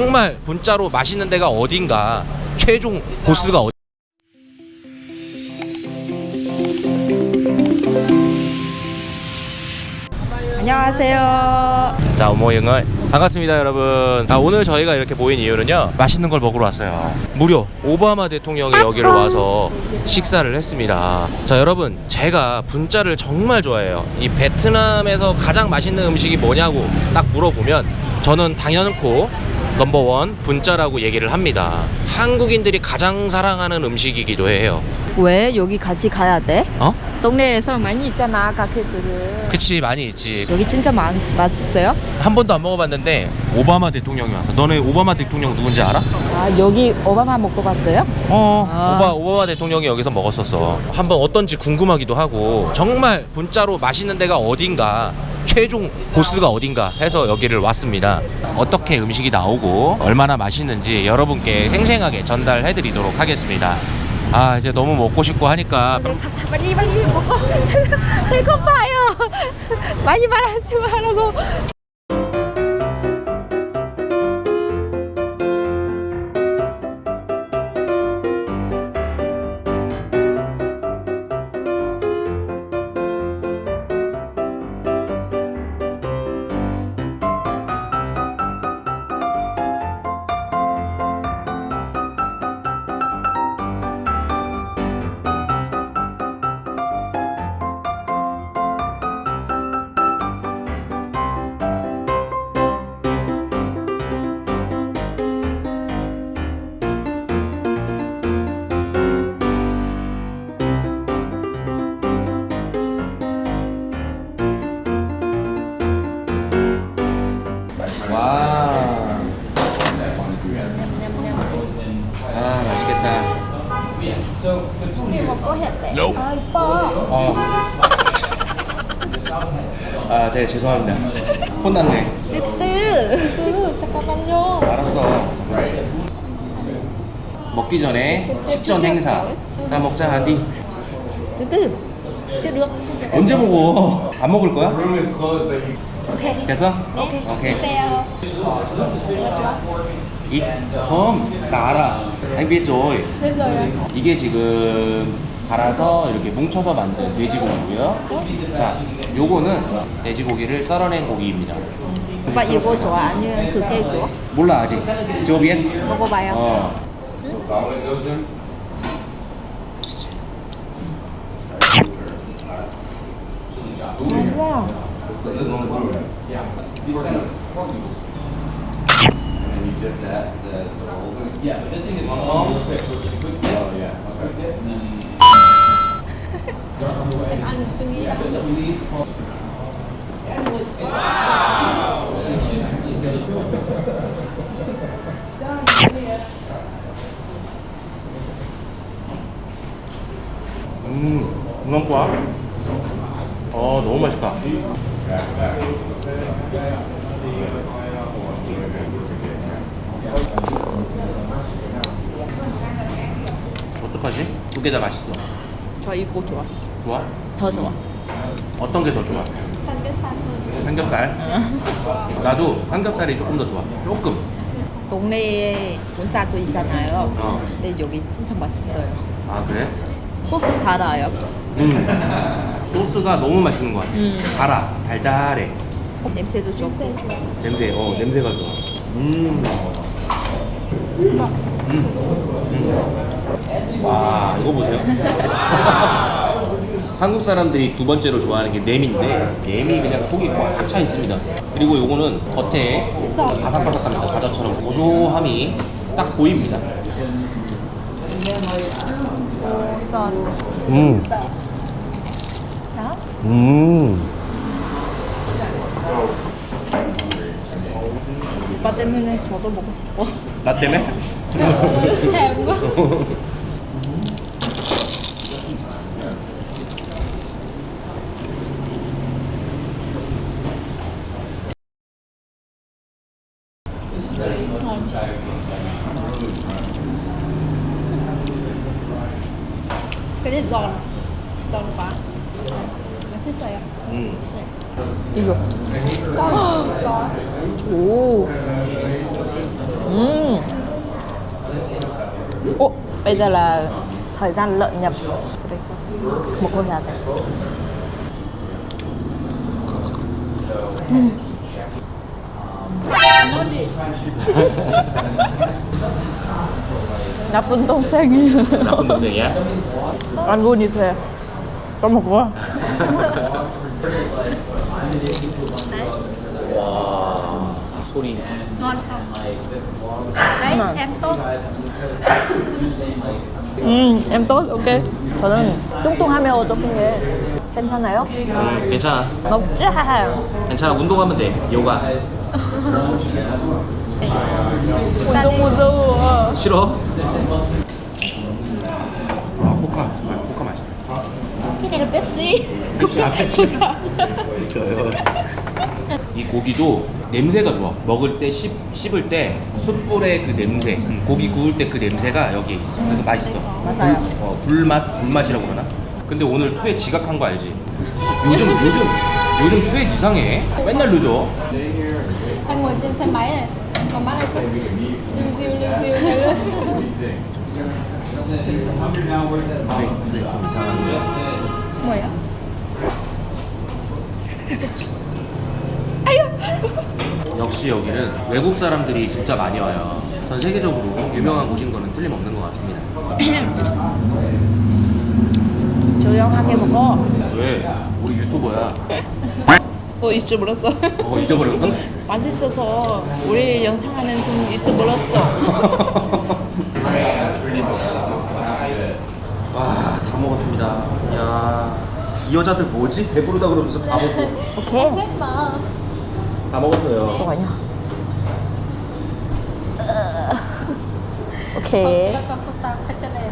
정말 분짜로 맛있는 데가 어딘가 최종 보스가 어디 안녕하세요. 자 오모영을. 반갑습니다 여러분. 자 오늘 저희가 이렇게 모인 이유는요 맛있는 걸 먹으러 왔어요. 무려 오바마 대통령이 여기를 와서 식사를 했습니다. 자 여러분 제가 분짜를 정말 좋아해요. 이 베트남에서 가장 맛있는 음식이 뭐냐고 딱 물어보면 저는 당연코 넘버원 분짜라고 얘기를 합니다 한국인들이 가장 사랑하는 음식이기도 해요 왜 여기 같이 가야 돼? 어? 동네에서 많이 있잖아 가게들은. 그치 많이 있지 여기 진짜 많, 맛있어요? 한 번도 안 먹어봤는데 오바마 대통령이 왔어 너네 오바마 대통령 누군지 알아? 아 여기 오바마 먹고 갔어요? 어, 아. 오바, 오바마 대통령이 여기서 먹었었어. 한번 어떤지 궁금하기도 하고, 정말 분짜로 맛있는 데가 어딘가, 최종 보스가 어딘가 해서 여기를 왔습니다. 어떻게 음식이 나오고, 얼마나 맛있는지 여러분께 생생하게 전달해 드리도록 하겠습니다. 아, 이제 너무 먹고 싶고 하니까, 빨리 빨리 먹고 배고파요. 많이 말하지 말라고. 아 이뻐. 어. 아, 제가 죄송합니다. 혼났네. 뜨뜨. 잠깐만요. 알았어. 먹기 전에 식전 행사. 다 먹자, 안디. 뜨뜨. được. 언제 먹어? 안 먹을 거야? 오케이. 됐어? 오케이. 오케이. 주세요. 이 anh biết rồi. Bây giờ 이게 지금 갈아서 이렇게 뭉쳐서 만든 돼지고기고요. 자, 요거는 돼지고기를 썰어낸 고기입니다. 오빠 이거 좋아 아니면 그게 좋아? 몰라 아직. biết. 먹어봐요. 어. 와. 음, ngon quá. 어, 너무 맛있다. 어떡하지? 두 개 다 맛있어. 저 이거 좋아. 좋아? 더 좋아. 어떤 게 더 좋아? 삼겹살. 나도 삼겹살이 조금 더 좋아. 조금. 동네에 본자도 있잖아요. 어. 근데 여기 진짜 맛있어요. 아 그래? 소스 달아요. 음. 소스가 너무 맛있는 것 같아. 음. 달아, 달달해. 어, 냄새도 좋고. 냄새, 어 냄새가 좋아. 음. 음. 음. 와 이거 보세요. 한국 사람들이 두 번째로 좋아하는 게 냄인데 냄이 그냥 속이 꽉 차 있습니다. 그리고 요거는 겉에 바삭바삭합니다. 과자처럼 고소함이 딱 보입니다. 선. 음. 음. 오빠 때문에 저도 먹고 싶어. 나 때문에? cái này giòn giòn quá 맛있어요 음. 이거. 오. 음. Ồ, bây giờ là thời gian lợn nhập một cô gà đây. 나쁜 동생이 나쁜 동생이야? 안 보니까 까먹어. 와 소리 Ngon không? Đấy, Ngon. em tốt. 음, em tốt, ok. 저는 뚱뚱하면 어떻게 해? 괜찮아요? 음, 괜찮아 먹자. 괜찮아 운동하면 돼 요가 운동 무서워. 싫어? 아 코카 코카 맛있어 Cái này là Pepsi. 이 고기도 냄새가 좋아. 먹을 때 씹, 씹을 때 숯불의 그 냄새 고기 구울 때 그 냄새가 여기에 있어. 그래서 맛있어. 맞아요. 어, 불맛 불맛이라고 그러나? 근데 오늘 투에 지각한 거 알지? 요즘 요즘 요즘 투에 이상해. 맨날 늦어 좀 뭐야? 역시 여기는 외국 사람들이 진짜 많이 와요 전 세계적으로 유명한 곳인 거는 틀림없는 것 같습니다 조용하게 먹어. 왜? 우리 유튜버야 어, 잊어버렸어. 어 잊어버렸어? 맛있어서 우리 영상하는 좀 잊어버렸어. 와다 먹었습니다 이야 이 여자들 뭐지? 배부르다 그러면서 다 먹고 오케이. 다 먹었어요 잠깐만요. 오케이. Cho em.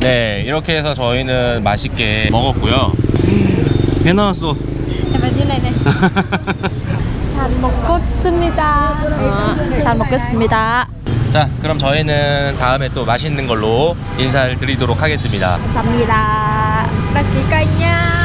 네 이렇게 해서 저희는 맛있게 먹었고요 배 나왔어 này này. 잘 먹겠습니다. 어, 잘 먹겠습니다. 자 그럼 저희는 다음에 또 맛있는 걸로 인사를 드리도록 하겠습니다 감사합니다. kênh